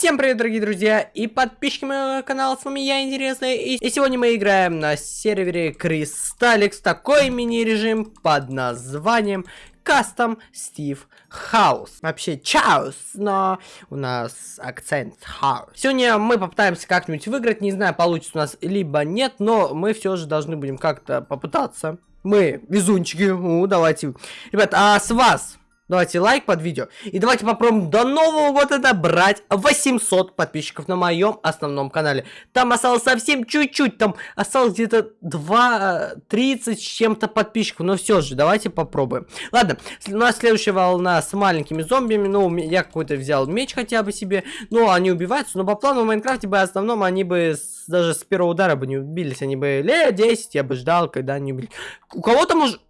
Всем привет, дорогие друзья и подписчики моего канала, с вами я, Интересный, и, и сегодня мы играем на сервере Кристалликс, такой мини-режим под названием Custom Steve House. Вообще Чаус, но у нас акцент House. Сегодня мы попытаемся как-нибудь выиграть, не знаю, получится у нас либо нет, но мы все же должны будем как-то попытаться. Мы везунчики, у, давайте. Ребят, а с вас Давайте лайк под видео. И давайте попробуем до нового года добрать 800 подписчиков на моем основном канале. Там осталось совсем чуть-чуть. Там осталось где-то 2, 30 с чем-то подписчиков. Но все же, давайте попробуем. Ладно, у нас следующая волна с маленькими зомбиями. Ну, я какой-то взял меч хотя бы себе. Ну, они убиваются. Но по плану в Майнкрафте бы в основном они бы с, даже с первого удара бы не убились. Они бы лет 10 я бы ждал, когда они убили. У кого-то может...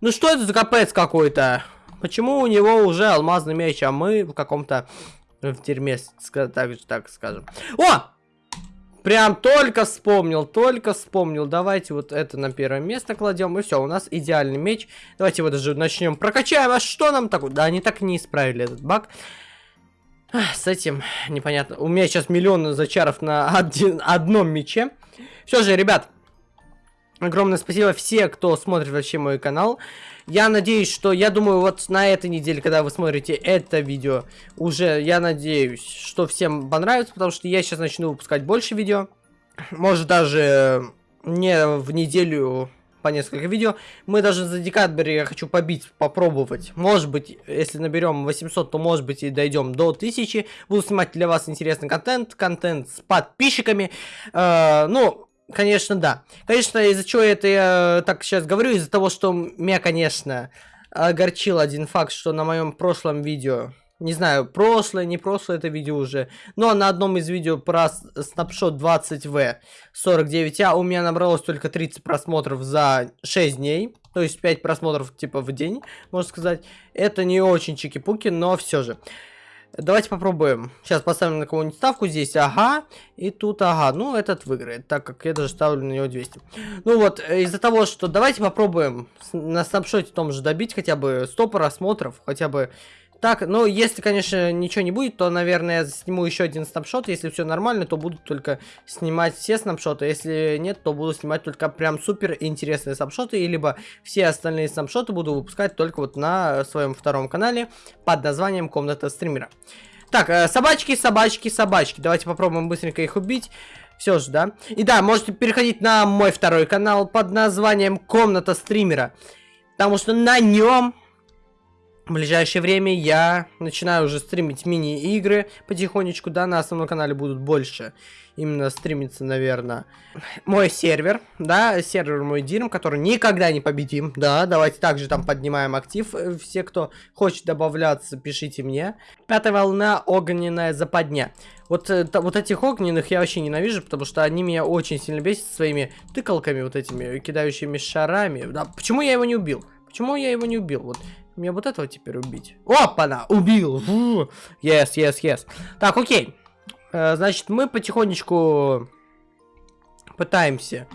Ну что это за капец какой-то? Почему у него уже алмазный меч, а мы в каком-то в дерьме, так, так скажем. О! Прям только вспомнил, только вспомнил. Давайте вот это на первое место кладем. И все, у нас идеальный меч. Давайте его даже начнем прокачаем. А что нам такое? Да, они так не исправили этот баг. С этим непонятно. У меня сейчас миллион зачаров на один, одном мече. Все же, ребят, огромное спасибо все, кто смотрит вообще мой канал. Я надеюсь, что, я думаю, вот на этой неделе, когда вы смотрите это видео, уже, я надеюсь, что всем понравится, потому что я сейчас начну выпускать больше видео. Может, даже не в неделю по несколько видео. Мы даже за декабрь я хочу побить, попробовать. Может быть, если наберем 800, то может быть и дойдем до 1000. Буду снимать для вас интересный контент, контент с подписчиками. Э, ну, Конечно, да. Конечно, из-за чего это я так сейчас говорю, из-за того, что меня, конечно, огорчил один факт, что на моем прошлом видео, не знаю, прошлое, не прошлое это видео уже, но на одном из видео про снапшот 20В 49А у меня набралось только 30 просмотров за 6 дней, то есть 5 просмотров типа в день, можно сказать. Это не очень чики-пуки, но все же. Давайте попробуем. Сейчас поставим на кого-нибудь ставку. Здесь ага. И тут ага. Ну, этот выиграет, так как я даже ставлю на него 200. Ну вот, э, из-за того, что давайте попробуем на снапшоте том же добить хотя бы 100 просмотров. Хотя бы так, ну, если, конечно, ничего не будет, то, наверное, я сниму еще один снапшот. Если все нормально, то буду только снимать все снапшоты. Если нет, то буду снимать только прям супер интересные снапшоты. И либо все остальные снапшоты буду выпускать только вот на своем втором канале под названием «Комната стримера». Так, э, собачки, собачки, собачки. Давайте попробуем быстренько их убить. Все же, да? И да, можете переходить на мой второй канал под названием «Комната стримера». Потому что на нем в ближайшее время я начинаю уже стримить мини-игры потихонечку, да, на основном канале будут больше именно стримиться, наверное, мой сервер, да, сервер мой Дирм, который никогда не победим, да, давайте также там поднимаем актив, э, все, кто хочет добавляться, пишите мне. Пятая волна, огненная западня. Вот, это, вот этих огненных я вообще ненавижу, потому что они меня очень сильно бесят своими тыкалками вот этими, кидающими шарами. Да, почему я его не убил? Почему я его не убил? Вот мне вот этого теперь убить. Опа-на! Убил! Yes, yes, yes. Так, окей. Э, значит, мы потихонечку пытаемся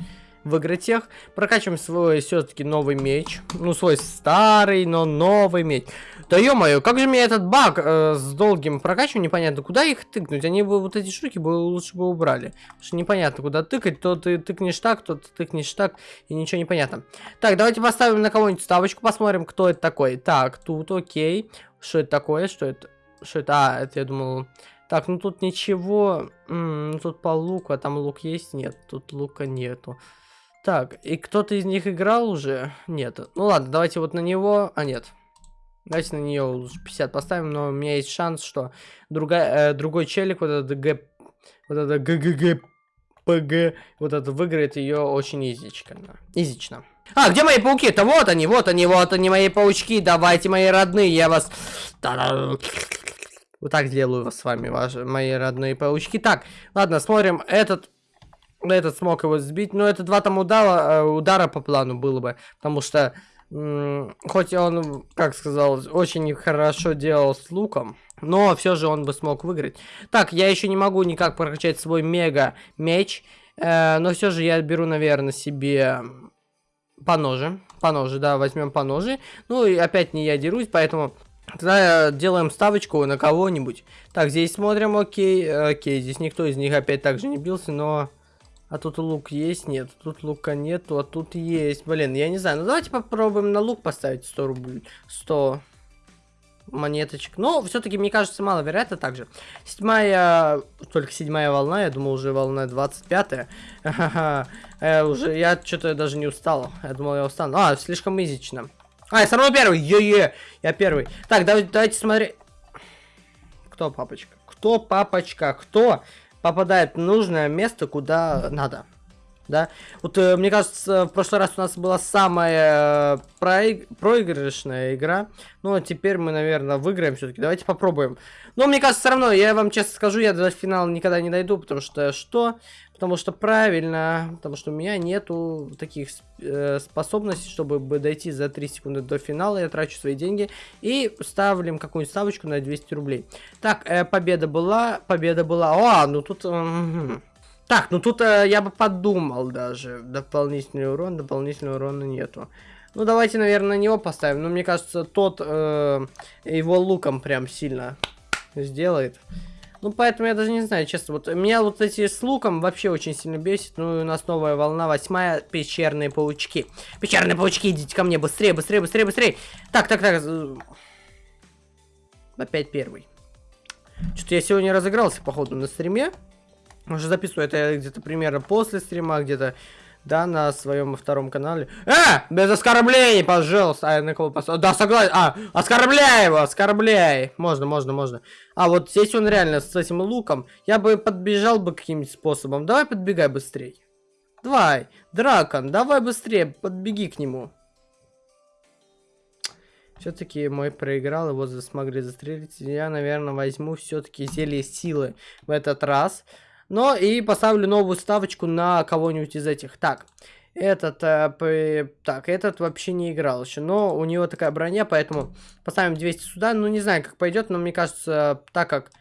выиграть их. Прокачиваем свой все-таки новый меч. Ну, свой старый, но новый меч. Да ё-моё, как же мне этот баг э, с долгим прокачиванием, непонятно, куда их тыкнуть? Они бы вот эти штуки бы лучше бы убрали. Потому что непонятно, куда тыкать, то ты тыкнешь так, то ты тыкнешь так, и ничего не понятно. Так, давайте поставим на кого-нибудь ставочку, посмотрим, кто это такой. Так, тут окей. Что это такое? Что это? Что это? А, это я думал... Так, ну тут ничего. М -м, ну тут по луку, а там лук есть? Нет, тут лука нету. Так, и кто-то из них играл уже? Нет. Ну ладно, давайте вот на него... А, нет. Давайте на нее 50 поставим, но у меня есть шанс, что другая, э, другой челик, вот этот Г... Вот это ГГГ... ПГ, вот это выиграет ее очень изично. Изично. А, где мои пауки? Это вот они, вот они, вот они, мои паучки. Давайте, мои родные, я вас... Вот так сделаю с вами, ваши, мои родные паучки. Так, ладно, смотрим. Этот этот смог его сбить. Но это два там удара, э, удара по плану было бы. Потому что, хоть он, как сказал, очень хорошо делал с луком. Но все же он бы смог выиграть. Так, я еще не могу никак прокачать свой мега меч. Э, но все же я беру, наверное, себе по ноже. По ноже, да, возьмем по ноже. Ну и опять не я дерусь, поэтому Тогда делаем ставочку на кого-нибудь. Так, здесь смотрим, окей, окей, здесь никто из них опять так же не бился, но... А тут лук есть? Нет, тут лука нету, а тут есть. Блин, я не знаю, ну давайте попробуем на лук поставить 100 рублей. 100 монеточек. Но все-таки, мне кажется, маловероятно также. Седьмая, только седьмая волна, я думал, уже волна 25-я. Э, уже, я что-то даже не устал. Я думал, я устану. А, слишком изично. А, я все равно первый. Е-е, я первый. Так, давайте, давайте смотреть. Кто папочка? Кто папочка? Кто попадает в нужное место, куда надо? да. Вот э, мне кажется, в прошлый раз у нас была самая э, проиг... проигрышная игра. Ну, а теперь мы, наверное, выиграем все-таки. Давайте попробуем. Но мне кажется, все равно, я вам честно скажу, я до финала никогда не дойду, потому что что? Потому что правильно, потому что у меня нету таких э, способностей, чтобы дойти за 3 секунды до финала. Я трачу свои деньги и ставим какую-нибудь ставочку на 200 рублей. Так, э, победа была, победа была. О, ну тут... Э, так, ну тут э, я бы подумал даже. Дополнительный урон, дополнительного урона нету. Ну, давайте, наверное, на него поставим. Но мне кажется, тот э, его луком прям сильно сделает. Ну, поэтому я даже не знаю, честно. Вот меня вот эти с луком вообще очень сильно бесит. Ну, у нас новая волна, восьмая, пещерные паучки. Пещерные паучки, идите ко мне, быстрее, быстрее, быстрее, быстрее. Так, так, так. Опять первый. Что-то я сегодня разыгрался, походу, на стриме. Уже записываю это где-то примерно после стрима, где-то, да, на своем втором канале. А! Без оскорблений, пожалуйста. А, на кого поставил? Да, согласен. А, оскорбляй его, оскорбляй. Можно, можно, можно. А, вот здесь он реально с этим луком. Я бы подбежал бы каким-нибудь способом. Давай подбегай быстрее. Давай, Дракон, давай быстрее, подбеги к нему. Все-таки мой проиграл, его смогли застрелить. Я, наверное, возьму все-таки зелье силы в этот раз. Но и поставлю новую ставочку на кого-нибудь из этих. Так, этот, э, так, этот вообще не играл еще, но у него такая броня, поэтому поставим 200 сюда. Ну, не знаю, как пойдет, но мне кажется, так как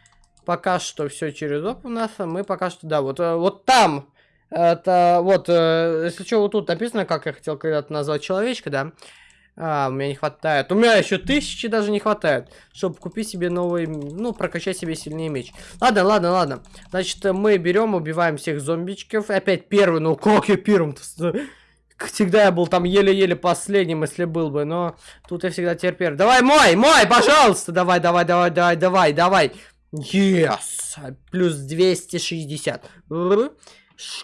пока что все через оп у нас, мы пока что, да, вот, э, вот там, это, вот, э, если что, вот тут написано, как я хотел когда-то назвать человечка, да, а, у меня не хватает. У меня еще тысячи даже не хватает, чтобы купить себе новый, ну, прокачать себе сильнее меч. Ладно, ладно, ладно. Значит, мы берем, убиваем всех зомбичков. Опять первый, ну как я первым-то? Всегда я был там еле-еле последним, если был бы, но тут я всегда теперь первый. Давай, мой, мой, пожалуйста, давай, давай, давай, давай, давай, давай. Yes! Плюс 260.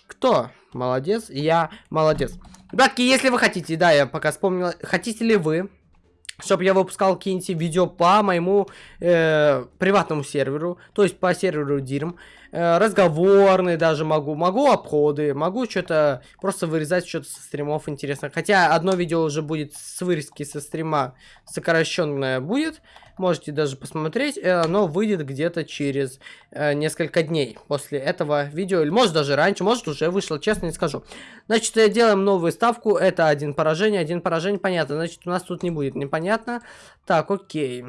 Кто? Молодец, я молодец. Ребятки, если вы хотите, да, я пока вспомнил, хотите ли вы, чтобы я выпускал какие-нибудь видео по моему э, приватному серверу, то есть по серверу DIRM, разговорные даже могу, могу обходы, могу что-то просто вырезать что-то со стримов интересно. Хотя одно видео уже будет с вырезки со стрима сокращенное будет, можете даже посмотреть, э, оно выйдет где-то через э, несколько дней после этого видео, или может даже раньше, может уже вышло, честно не скажу. Значит, э, делаем новую ставку, это один поражение, один поражение, понятно, значит, у нас тут не будет непонятно. Так, окей.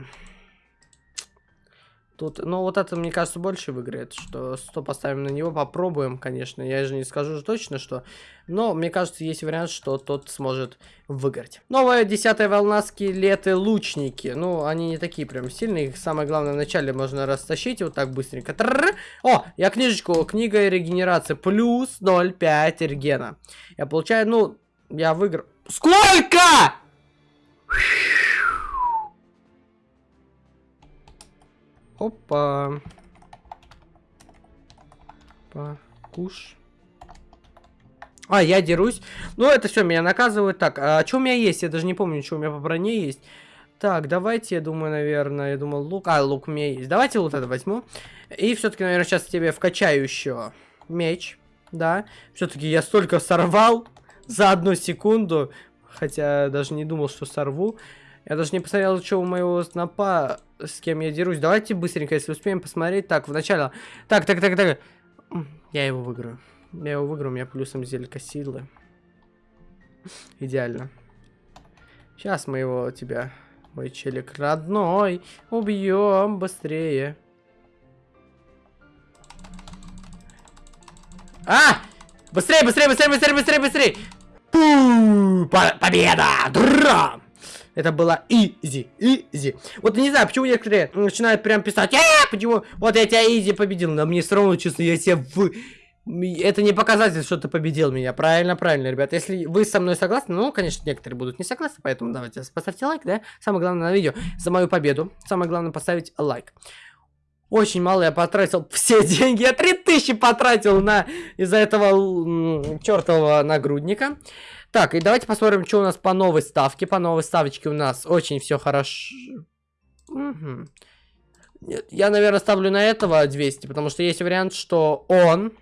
Тут, ну, вот это, мне кажется, больше выиграет, что 100 поставим на него, попробуем, конечно. Я же не скажу точно, что... Но, мне кажется, есть вариант, что тот сможет выиграть. Новая десятая волна скелеты лучники. Ну, они не такие прям сильные. Их самое главное, вначале можно растащить вот так быстренько. Трррр. О, я книжечку, книга регенерации. Плюс 0,5 регена. Я получаю, ну, я выиграл. Сколько? Опа. Покуш. А, я дерусь. Ну, это все, меня наказывают. Так, а что у меня есть? Я даже не помню, что у меня по броне есть. Так, давайте, я думаю, наверное, я думал, лук. А, лук у меня есть. Давайте вот это возьму. И все-таки, наверное, сейчас тебе вкачаю еще меч. Да. Все-таки я столько сорвал за одну секунду. Хотя даже не думал, что сорву. Я даже не посмотрел, что у моего снопа, с кем я дерусь. Давайте быстренько, если успеем, посмотреть. Так, вначале... Так, так, так, так. Я его выиграю. Я его выиграю, у меня плюсом зелька силы. Идеально. Сейчас мы его, тебя, мой челик родной, убьем быстрее. А! Быстрее, быстрее, быстрее, быстрее, быстрее, быстрее! Пу! Победа! Драм! Это было изи, изи. Вот не знаю, почему некоторые начинают прям писать, э, почему, вот я тебя изи победил, но мне все равно, честно, я себя в... Это не показатель, что ты победил меня. Правильно, правильно, ребят. Если вы со мной согласны, ну, конечно, некоторые будут не согласны, поэтому давайте поставьте лайк, да? Самое главное на видео за мою победу. Самое главное поставить лайк. Очень мало я потратил все деньги. Я 3000 потратил на из-за этого чертового нагрудника. Так, и давайте посмотрим, что у нас по новой ставке. По новой ставочке у нас очень все хорошо. Угу. Нет, я, наверное, ставлю на этого 200, потому что есть вариант, что он,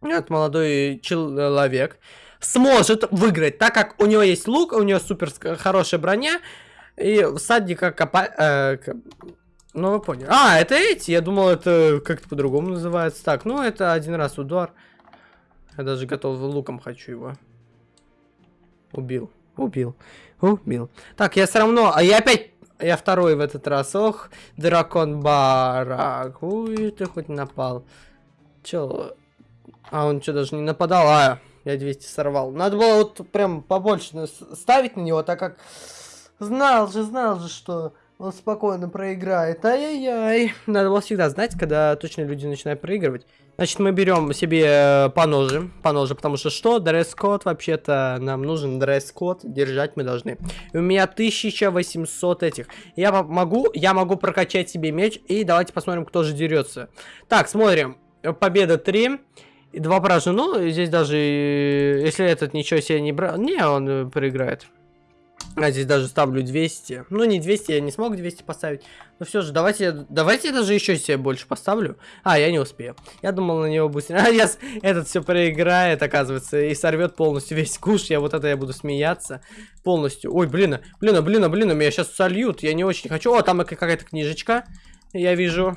этот молодой человек, сможет выиграть, так как у него есть лук, у него супер хорошая броня, и всадника копа... Э, ну, вы поняли. А, это эти, я думал, это как-то по-другому называется. Так, ну, это один раз удар. Я даже готов луком хочу его. Убил. Убил. Убил. Так, я все равно... А я опять... Я второй в этот раз. Ох, дракон барак. Ой, ты хоть напал. Чё? А, он что, даже не нападал? А, я 200 сорвал. Надо было вот прям побольше ставить на него, так как... Знал же, знал же, что он спокойно проиграет. Ай-яй-яй. Надо было всегда знать, когда точно люди начинают проигрывать. Значит, мы берем себе э, по ноже, по ноже, потому что что? Дресс-код, вообще-то нам нужен дресс-код, держать мы должны. И у меня 1800 этих. Я могу, я могу прокачать себе меч, и давайте посмотрим, кто же дерется. Так, смотрим. Победа 3. И два поражения. Ну, здесь даже, э, если этот ничего себе не брал... Не, он э, проиграет. А здесь даже ставлю 200. Ну, не 200, я не смог 200 поставить. Но все же, давайте, давайте я даже еще себе больше поставлю. А, я не успею. Я думал на него быстрее. А, я этот все проиграет, оказывается, и сорвет полностью весь куш. Я вот это я буду смеяться полностью. Ой, блин, блин, блин, блин, меня сейчас сольют. Я не очень хочу. О, там какая-то книжечка. Я вижу.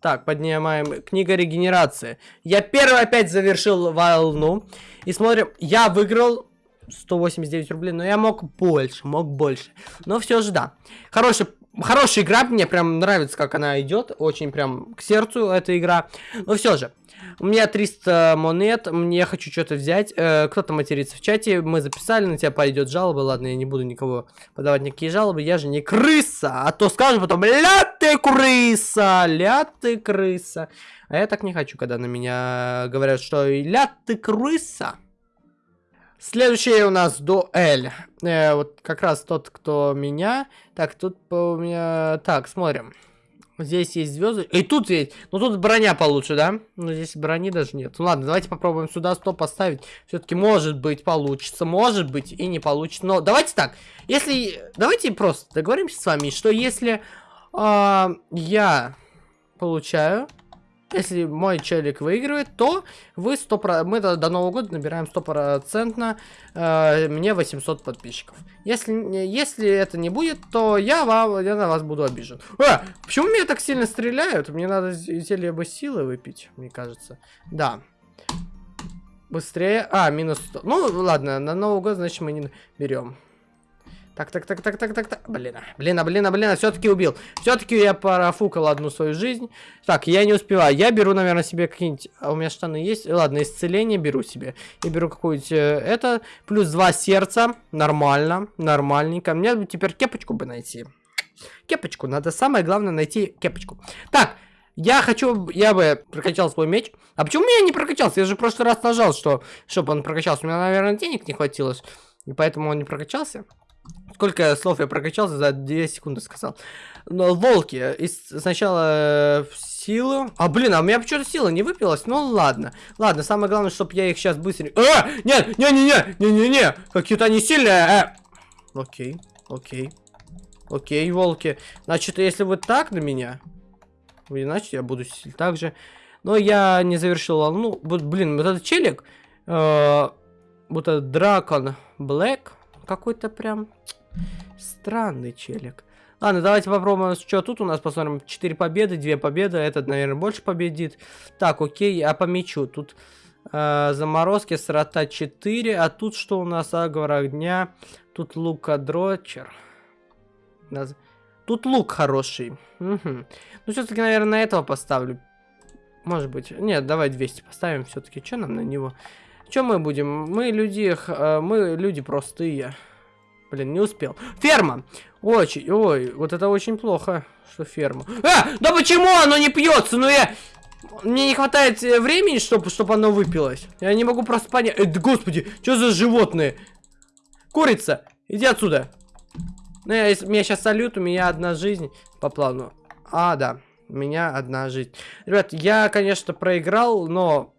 Так, поднимаем. Книга регенерации. Я первый опять завершил волну. И смотрим, я выиграл 189 рублей, но я мог больше, мог больше. Но все же да. Хороший, хорошая игра, мне прям нравится, как она идет. Очень прям к сердцу эта игра. Но все же. У меня 300 монет, мне хочу что-то взять. Э, Кто-то матерится в чате, мы записали, на тебя пойдет жалоба. Ладно, я не буду никого подавать никакие жалобы, я же не крыса. А то скажу потом, ля ты крыса, ля ты крыса. А я так не хочу, когда на меня говорят, что ля ты крыса. Следующий у нас дуэль. Э, вот как раз тот, кто меня. Так, тут у меня... Так, смотрим. Здесь есть звезды. И тут есть. Ну тут броня получше, да? Ну здесь брони даже нет. Ну ладно, давайте попробуем сюда 100 поставить. Все-таки может быть получится. Может быть и не получится. Но давайте так. Если... Давайте просто договоримся с вами, что если э, я получаю если мой челик выигрывает, то вы 100%, мы до, до Нового года набираем стопроцентно э, мне 800 подписчиков. Если, если это не будет, то я, вам, я на вас буду обижен. А, почему меня так сильно стреляют? Мне надо зелье бы силы выпить, мне кажется. Да. Быстрее. А, минус 100. Ну, ладно, на Новый год, значит, мы не берем. Так, так, так, так, так, так, так. Блин, блин, блин, блин, все-таки убил. Все-таки я парафукал одну свою жизнь. Так, я не успеваю. Я беру, наверное, себе какие-нибудь... А у меня штаны есть? Ладно, исцеление беру себе. Я беру какую-нибудь... Э, это. Плюс два сердца. Нормально. Нормальненько. Мне теперь кепочку бы найти. Кепочку. Надо самое главное найти кепочку. Так, я хочу, я бы прокачал свой меч. А почему меня не прокачался? Я же в прошлый раз нажал, что, чтобы он прокачался. У меня, наверное, денег не хватило. И поэтому он не прокачался. Сколько слов я прокачался за 2 секунды сказал. Но волки. И сначала в силу. А, блин, а у меня почему-то сила не выпилась. Ну ладно. Ладно, самое главное, чтобы я их сейчас быстрее... А! Нет, не-не-не, не-не-не. Какие-то они сильные. А! Окей, окей. Окей, волки. Значит, если вы так на меня, иначе я буду так же. Но я не завершил волну. Вот, блин, вот этот челик, э, вот этот дракон Блэк, какой-то прям странный челик. Ладно, давайте попробуем, что тут у нас, посмотрим. 4 победы, 2 победы. Этот, наверное, больше победит. Так, окей, а по мячу. Тут э, заморозки, срота 4. А тут что у нас? Аговор огня. Тут лукодрочер. Тут лук хороший. Угу. Ну, все-таки, наверное, на этого поставлю. Может быть. Нет, давай 200 поставим все-таки. Что нам на него? Что мы будем? Мы люди, э, мы люди простые. Блин, не успел. Ферма! Очень, ой, вот это очень плохо, что ферма. А, да почему оно не пьется? Ну я... Мне не хватает э, времени, чтобы чтобы оно выпилось. Я не могу просто понять. Э, господи, что за животные? Курица, иди отсюда. Ну, я, меня сейчас салют, у меня одна жизнь по плану. А, да, у меня одна жизнь. Ребят, я, конечно, проиграл, но...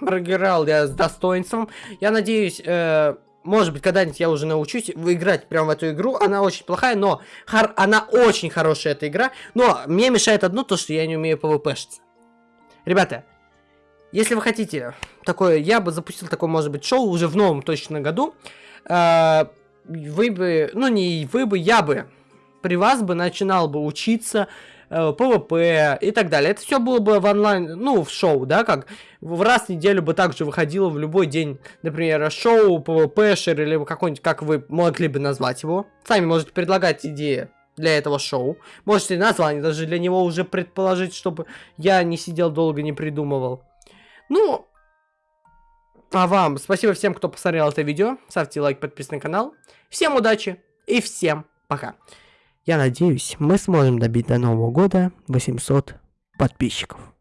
Проиграл я с достоинством. Я надеюсь, э, может быть, когда-нибудь я уже научусь выиграть прямо в эту игру. Она очень плохая, но хор она очень хорошая, эта игра. Но мне мешает одно, то, что я не умею пвпшиться. Ребята, если вы хотите такое, я бы запустил такое, может быть, шоу уже в новом точно году. Э, вы бы, ну не вы бы, я бы при вас бы начинал бы учиться PVP и так далее. Это все было бы в онлайн, ну, в шоу, да, как в раз в неделю бы также выходило в любой день, например, шоу, PVP шер или какой-нибудь, как вы могли бы назвать его. Сами можете предлагать идеи для этого шоу. Можете название даже для него уже предположить, чтобы я не сидел долго, не придумывал. Ну, а вам спасибо всем, кто посмотрел это видео. Ставьте лайк, подписывайтесь на канал. Всем удачи и всем пока. Я надеюсь, мы сможем добить до Нового года 800 подписчиков.